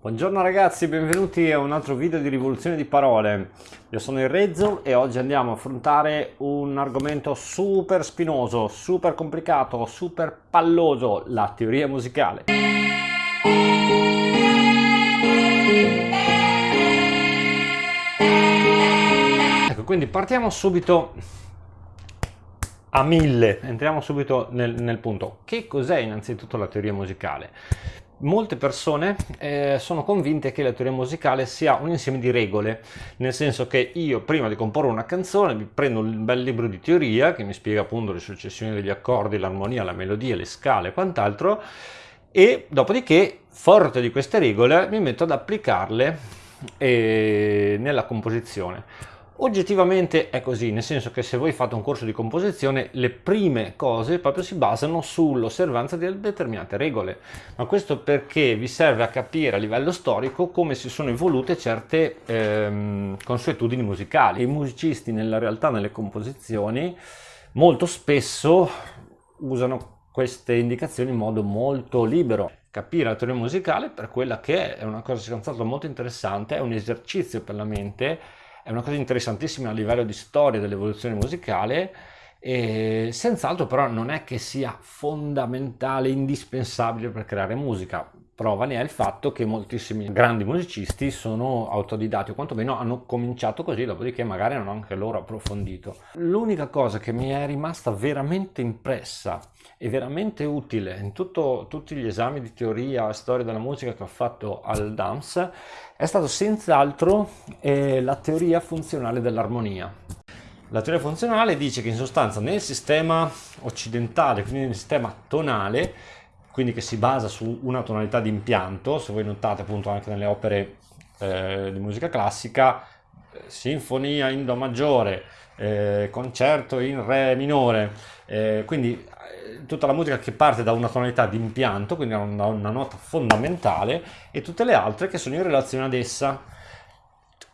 Buongiorno ragazzi, benvenuti a un altro video di rivoluzione di parole. Io sono il Rezzo e oggi andiamo a affrontare un argomento super spinoso, super complicato, super palloso, la teoria musicale. Ecco, quindi partiamo subito a mille, entriamo subito nel, nel punto. Che cos'è innanzitutto la teoria musicale? Molte persone eh, sono convinte che la teoria musicale sia un insieme di regole, nel senso che io prima di comporre una canzone mi prendo un bel libro di teoria che mi spiega appunto le successioni degli accordi, l'armonia, la melodia, le scale e quant'altro e dopodiché, forte di queste regole, mi metto ad applicarle eh, nella composizione. Oggettivamente è così, nel senso che se voi fate un corso di composizione le prime cose proprio si basano sull'osservanza di determinate regole, ma questo perché vi serve a capire a livello storico come si sono evolute certe ehm, consuetudini musicali. I musicisti nella realtà nelle composizioni molto spesso usano queste indicazioni in modo molto libero. Capire la teoria musicale per quella che è, è una cosa senz'altro molto interessante, è un esercizio per la mente è una cosa interessantissima a livello di storia dell'evoluzione musicale e senz'altro però non è che sia fondamentale, indispensabile per creare musica. Prova ne è il fatto che moltissimi grandi musicisti sono autodidatti o quantomeno hanno cominciato così, dopodiché magari hanno anche loro approfondito. L'unica cosa che mi è rimasta veramente impressa e veramente utile in tutto, tutti gli esami di teoria e storia della musica che ho fatto al DAMS è stato senz'altro eh, la teoria funzionale dell'armonia. La teoria funzionale dice che in sostanza nel sistema occidentale, quindi nel sistema tonale, quindi che si basa su una tonalità di impianto, se voi notate appunto anche nelle opere eh, di musica classica, eh, sinfonia in Do maggiore, eh, concerto in Re minore, eh, quindi tutta la musica che parte da una tonalità di impianto, quindi da una, una nota fondamentale, e tutte le altre che sono in relazione ad essa.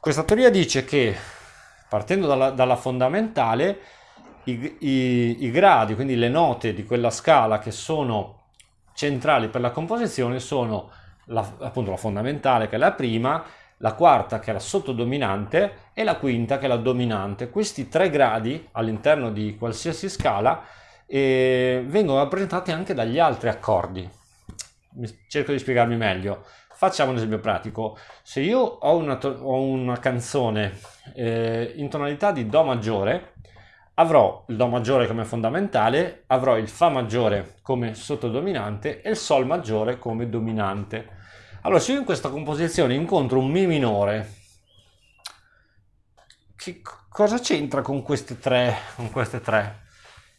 Questa teoria dice che partendo dalla, dalla fondamentale, i, i, i, gradi, quindi le note di quella scala che sono centrali per la composizione sono la, appunto la fondamentale che è la prima, la quarta che è la sottodominante e la quinta che è la dominante. Questi tre gradi all'interno di qualsiasi scala e vengono rappresentati anche dagli altri accordi. Cerco di spiegarmi meglio. Facciamo un esempio pratico. Se io ho una, ho una canzone eh, in tonalità di Do maggiore, avrò il Do maggiore come fondamentale, avrò il Fa maggiore come sottodominante e il Sol maggiore come dominante. Allora, se io in questa composizione incontro un Mi minore, che cosa c'entra con queste tre? Con queste tre?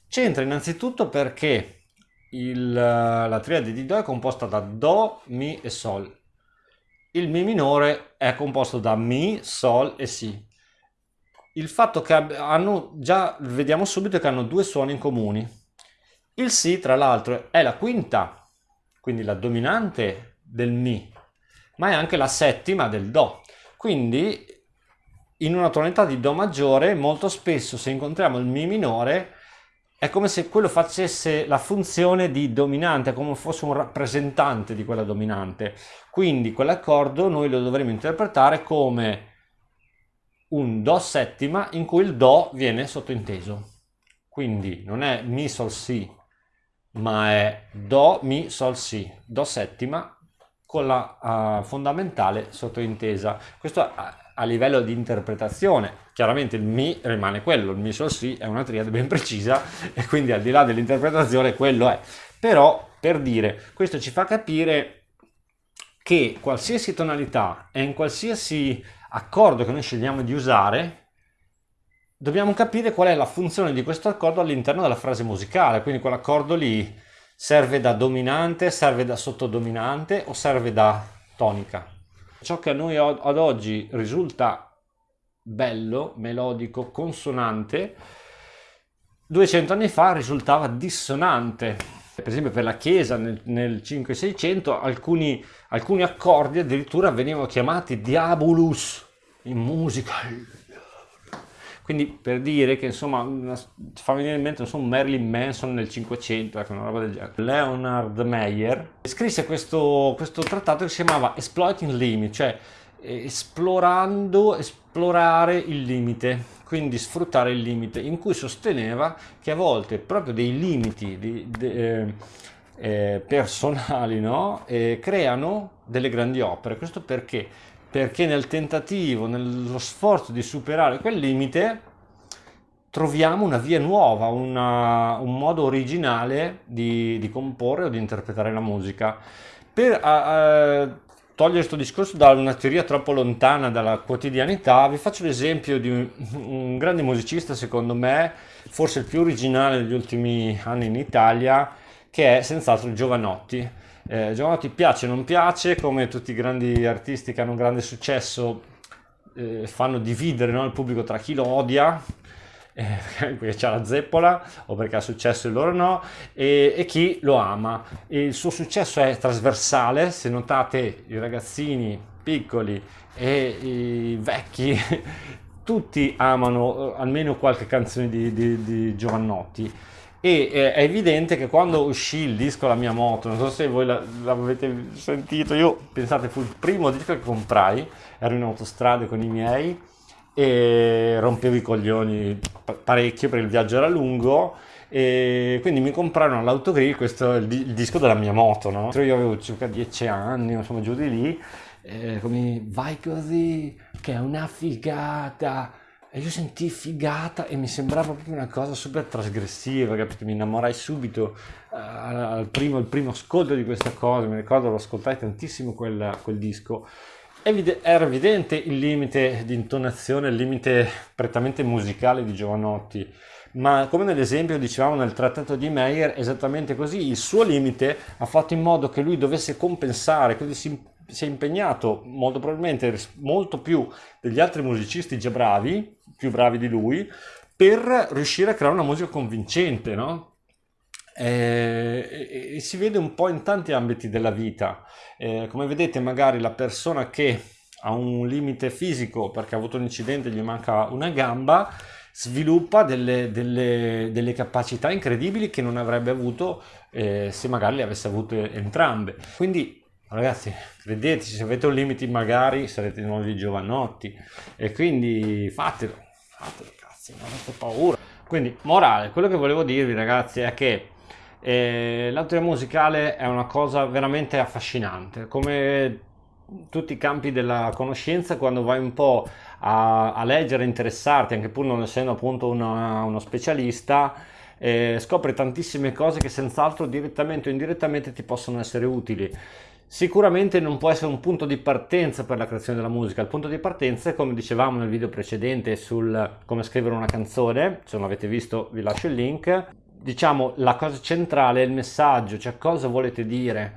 C'entra innanzitutto perché il, la triade di Do è composta da Do, Mi e Sol. Il Mi minore è composto da Mi, Sol e Si. Il fatto che hanno, già vediamo subito che hanno due suoni in comuni. Il Si, tra l'altro, è la quinta, quindi la dominante del Mi, ma è anche la settima del Do. Quindi in una tonalità di Do maggiore molto spesso se incontriamo il Mi minore è come se quello facesse la funzione di dominante, come fosse un rappresentante di quella dominante. Quindi quell'accordo noi lo dovremo interpretare come un Do settima in cui il Do viene sottointeso. Quindi non è Mi Sol Si, ma è Do Mi Sol Si, Do settima con la uh, fondamentale sottointesa. Questo a, a livello di interpretazione chiaramente il Mi rimane quello, il Mi Sol Si è una triade ben precisa e quindi al di là dell'interpretazione quello è. Però per dire, questo ci fa capire che qualsiasi tonalità e in qualsiasi accordo che noi scegliamo di usare, dobbiamo capire qual è la funzione di questo accordo all'interno della frase musicale, quindi quell'accordo lì serve da dominante, serve da sottodominante o serve da tonica. Ciò che a noi ad oggi risulta bello, melodico, consonante, 200 anni fa risultava dissonante. Per esempio per la Chiesa nel, nel 5-600 alcuni, alcuni accordi addirittura venivano chiamati diabolus in musica. Quindi per dire che insomma una, fa venire in mente insomma, Marilyn Manson nel 500, ecco, una roba del genere. Leonard Meyer scrisse questo, questo trattato che si chiamava Exploiting Limit, cioè esplorando, esplorare il limite, quindi sfruttare il limite, in cui sosteneva che a volte proprio dei limiti di, di, eh, eh, personali no? eh, creano delle grandi opere. Questo perché? Perché nel tentativo, nello sforzo di superare quel limite, troviamo una via nuova, una, un modo originale di, di, comporre o di interpretare la musica. Per uh, togliere questo discorso da una teoria troppo lontana dalla quotidianità, vi faccio l'esempio di un, un grande musicista, secondo me, forse il più originale degli ultimi anni in Italia, che è senz'altro Giovanotti. Eh, Giovanotti piace o non piace, come tutti i grandi artisti che hanno un grande successo, eh, fanno dividere no, il pubblico tra chi lo odia, eh, perché c'ha la zeppola o perché ha successo e loro no, e, e chi lo ama. E il suo successo è trasversale, se notate i ragazzini piccoli e i vecchi, tutti amano eh, almeno qualche canzone di, di, di Giovannotti e eh, è evidente che quando uscì il disco La mia moto, non so se voi l'avete sentito, io pensate fu il primo disco che comprai, ero in autostrada con i miei e rompevo i coglioni parecchio perché il viaggio era lungo e quindi mi comprarono all'autogrill questo il, il, disco della mia moto, no? Io avevo circa 10 anni, insomma giù di lì, e come vai così, che è una figata e io sentii figata e mi sembrava proprio una cosa super trasgressiva, capito? Mi innamorai subito uh, al primo, primo ascolto di questa cosa, mi ricordo lo ascoltai tantissimo quel, quel disco. Evide- era evidente il limite di intonazione, il limite prettamente musicale di Giovanotti, ma come nell'esempio dicevamo nel trattato di Meyer, esattamente così, il suo limite ha fatto in modo che lui dovesse compensare, quindi si, si è impegnato molto probabilmente molto più degli altri musicisti già bravi, più bravi di lui per riuscire a creare una musica convincente, no? E, e, si vede un po' in tanti ambiti della vita. Eh, come vedete, magari la persona che ha un limite fisico perché ha avuto un incidente e gli manca una gamba, sviluppa delle, delle, delle capacità incredibili che non avrebbe avuto eh, se magari le avesse avute entrambe. Quindi Ragazzi, credeteci, se avete un limite magari sarete nuovi giovanotti e quindi fatelo fatelo cazzo, non avete paura. Quindi, morale, quello che volevo dirvi ragazzi è che eh, la musicale è una cosa veramente affascinante, come tutti i campi della conoscenza quando vai un po' a, a leggere, interessarti, anche pur non essendo appunto una, uno specialista, eh, scopri tantissime cose che senz'altro direttamente o indirettamente ti possono essere utili. Sicuramente non può essere un punto di partenza per la creazione della musica, il punto di partenza è come dicevamo nel video precedente sul come scrivere una canzone, se non l'avete visto vi lascio il link, diciamo la cosa centrale è il messaggio, cioè cosa volete dire,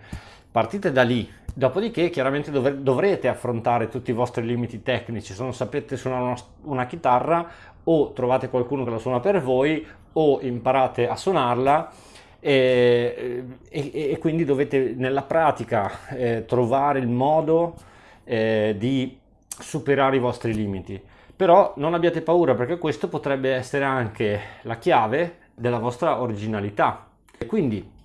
partite da lì, dopodiché chiaramente dovre- dovrete affrontare tutti i vostri limiti tecnici, se non sapete suonare una, una chitarra o trovate qualcuno che la suona per voi o imparate a suonarla e, e, e quindi dovete nella pratica eh, trovare il modo eh, di superare i vostri limiti. Però non abbiate paura perché questo potrebbe essere anche la chiave della vostra originalità. Quindi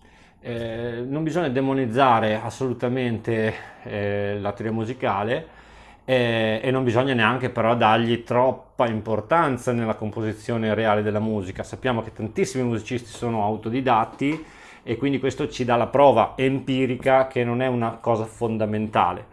eh, non bisogna demonizzare assolutamente eh, la teoria musicale, e, e, non bisogna neanche però dargli troppa importanza nella composizione reale della musica. Sappiamo che tantissimi musicisti sono autodidatti e quindi questo ci dà la prova empirica che non è una cosa fondamentale.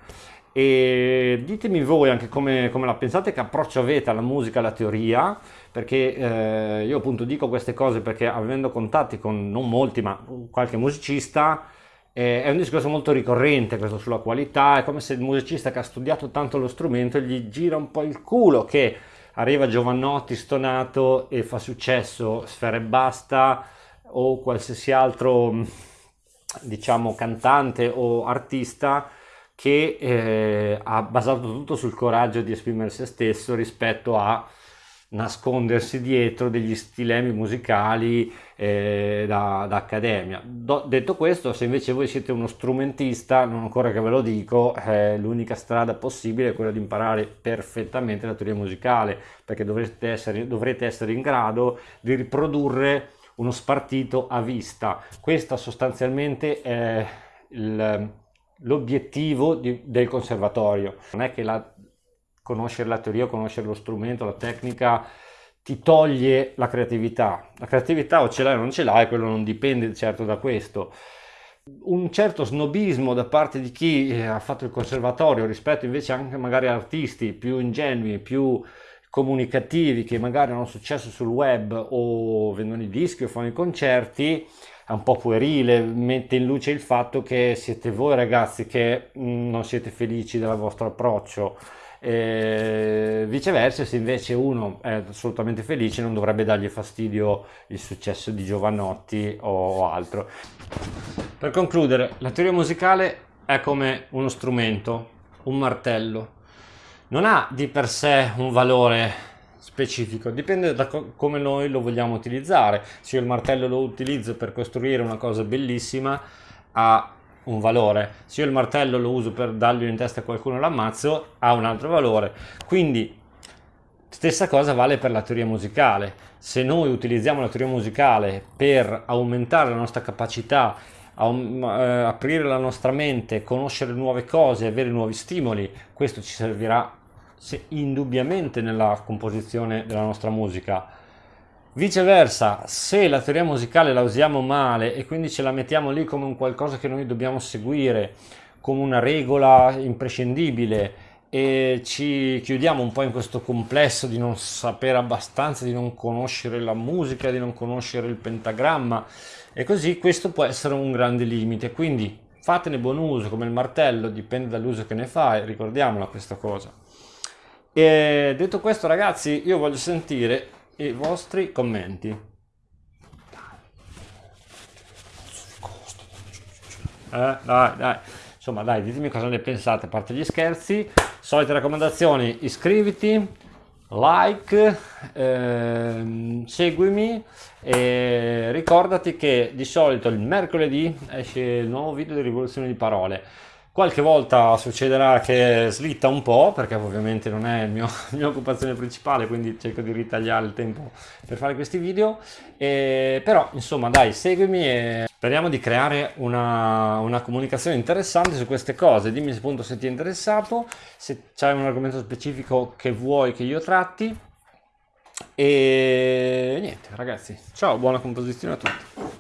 E ditemi voi anche come, come la pensate, che approccio avete alla musica, alla teoria, perché eh, io appunto dico queste cose perché avendo contatti con non molti ma qualche musicista, eh, è un discorso molto ricorrente questo sulla qualità, è come se il musicista che ha studiato tanto lo strumento gli gira un po' il culo che arriva Giovannotti stonato e fa successo, Sfera e Basta o qualsiasi altro diciamo cantante o artista che eh, ha basato tutto sul coraggio di esprimere se stesso rispetto a nascondersi dietro degli stilemi musicali eh, da, da, accademia. Do, detto questo, se invece voi siete uno strumentista, non ancora che ve lo dico, eh, l'unica strada possibile è quella di imparare perfettamente la teoria musicale, perché dovrete essere, dovrete essere in grado di riprodurre uno spartito a vista. Questo sostanzialmente è l'obiettivo del conservatorio. Non è che la, conoscere la teoria, conoscere lo strumento, la tecnica ti toglie la creatività. La creatività o ce l'hai o non ce l'hai, quello non dipende certo da questo. Un certo snobismo da parte di chi eh, ha fatto il conservatorio rispetto invece anche magari a artisti più ingenui, più comunicativi che magari hanno successo sul web o vendono i dischi o fanno i concerti è un po' puerile, mette in luce il fatto che siete voi ragazzi che mm, non siete felici del vostro approccio e viceversa, se invece uno è assolutamente felice, non dovrebbe dargli fastidio il successo di Giovanotti o altro. Per concludere, la teoria musicale è come uno strumento, un martello. Non ha di per sé un valore specifico, dipende da co come noi lo vogliamo utilizzare. Se io il martello lo utilizzo per costruire una cosa bellissima, ha un valore. Se io il martello lo uso per dargli in testa a qualcuno l'ammazzo, ha un altro valore. Quindi, stessa cosa vale per la teoria musicale. Se noi utilizziamo la teoria musicale per aumentare la nostra capacità, eh, aprire la nostra mente, conoscere nuove cose, avere nuovi stimoli, questo ci servirà indubbiamente nella composizione della nostra musica Viceversa, se la teoria musicale la usiamo male e quindi ce la mettiamo lì come un qualcosa che noi dobbiamo seguire, come una regola imprescindibile e ci chiudiamo un po' in questo complesso di non sapere abbastanza, di non conoscere la musica, di non conoscere il pentagramma e così questo può essere un grande limite. Quindi fatene buon uso come il martello, dipende dall'uso che ne fai, ricordiamola questa cosa. E detto questo ragazzi, io voglio sentire i vostri commenti. Eh, dai, dai. Insomma, dai, ditemi cosa ne pensate, a parte gli scherzi. Solite raccomandazioni, iscriviti, like, ehm, seguimi e ricordati che di solito il mercoledì esce il nuovo video di rivoluzione di parole. Qualche volta succederà che slitta un po', perché ovviamente non è mio, la mia occupazione principale, quindi cerco di ritagliare il tempo per fare questi video. E, però, insomma, dai, seguimi e speriamo di creare una, una comunicazione interessante su queste cose. Dimmi appunto se ti è interessato, se c'è un argomento specifico che vuoi che io tratti. E niente, ragazzi, ciao, buona composizione a tutti.